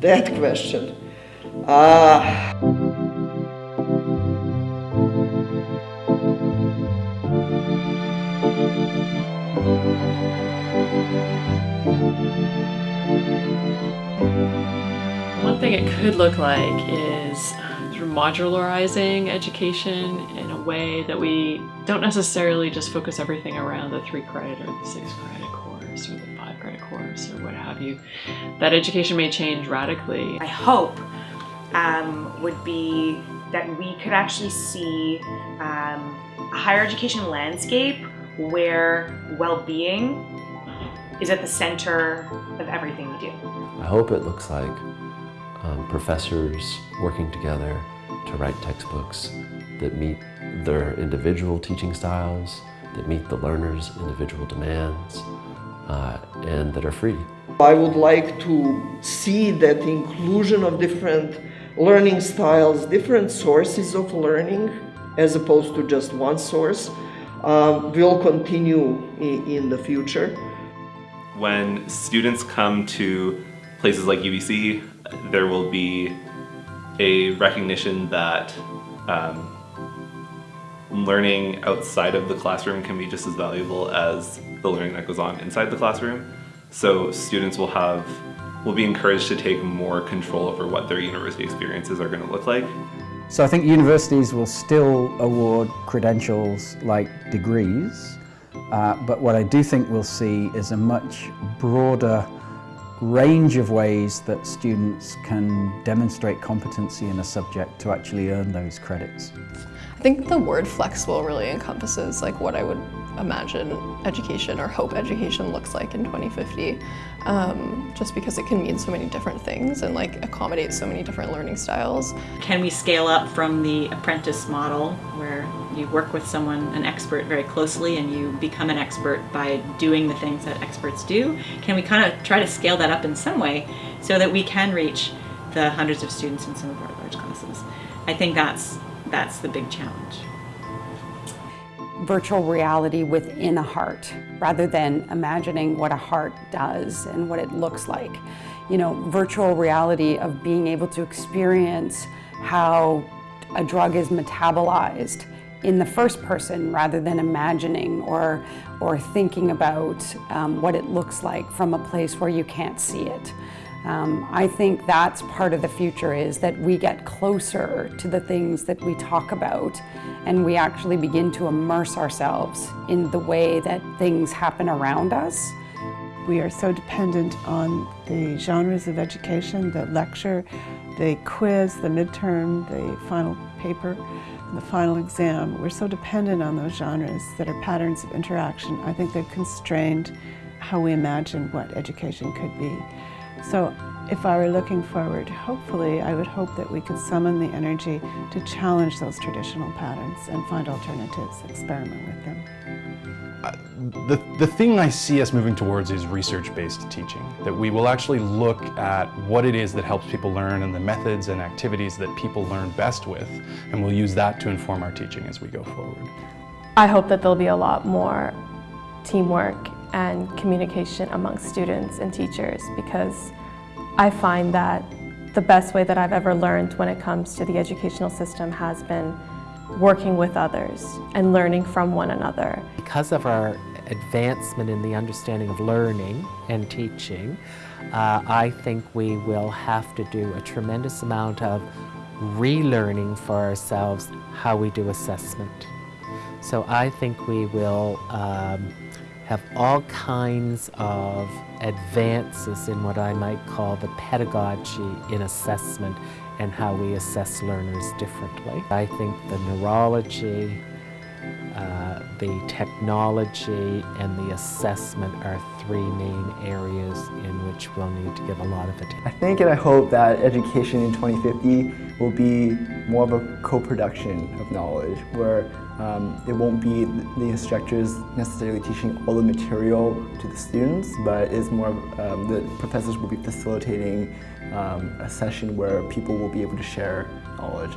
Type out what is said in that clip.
That question. Uh, One thing it could look like is um, of modularizing education in a way that we don't necessarily just focus everything around the three credit or the six credit the credit course or what have you. That education may change radically. I hope um, would be that we could actually see um, a higher education landscape where well-being is at the center of everything we do. I hope it looks like um, professors working together to write textbooks that meet their individual teaching styles, that meet the learner's individual demands, uh, and that are free. I would like to see that inclusion of different learning styles, different sources of learning, as opposed to just one source, um, will continue in, in the future. When students come to places like UBC, there will be a recognition that um, learning outside of the classroom can be just as valuable as the learning that goes on inside the classroom. So students will have will be encouraged to take more control over what their university experiences are going to look like. So I think universities will still award credentials like degrees, uh, but what I do think we'll see is a much broader range of ways that students can demonstrate competency in a subject to actually earn those credits. I think the word flexible really encompasses like what I would imagine education or hope education looks like in 2050 um, just because it can mean so many different things and like accommodate so many different learning styles. Can we scale up from the apprentice model where you work with someone, an expert very closely and you become an expert by doing the things that experts do? Can we kind of try to scale that up in some way so that we can reach the hundreds of students in some of our large classes? I think that's, that's the big challenge virtual reality within a heart rather than imagining what a heart does and what it looks like. You know, virtual reality of being able to experience how a drug is metabolized in the first person rather than imagining or, or thinking about um, what it looks like from a place where you can't see it. Um, I think that's part of the future is that we get closer to the things that we talk about and we actually begin to immerse ourselves in the way that things happen around us. We are so dependent on the genres of education, the lecture, the quiz, the midterm, the final paper, the final exam. We're so dependent on those genres that are patterns of interaction. I think they've constrained how we imagine what education could be. So if I were looking forward, hopefully I would hope that we could summon the energy to challenge those traditional patterns and find alternatives, experiment with them. Uh, the, the thing I see us moving towards is research-based teaching, that we will actually look at what it is that helps people learn and the methods and activities that people learn best with, and we'll use that to inform our teaching as we go forward. I hope that there'll be a lot more teamwork and communication amongst students and teachers because I find that the best way that I've ever learned when it comes to the educational system has been working with others and learning from one another. Because of our advancement in the understanding of learning and teaching, uh, I think we will have to do a tremendous amount of relearning for ourselves how we do assessment. So I think we will um, have all kinds of advances in what I might call the pedagogy in assessment and how we assess learners differently. I think the neurology, uh, the technology, and the assessment are three main areas in which we'll need to give a lot of attention. I think and I hope that education in 2050 will be more of a co-production of knowledge where um, it won't be the instructors necessarily teaching all the material to the students, but it's more of, um, the professors will be facilitating um, a session where people will be able to share knowledge.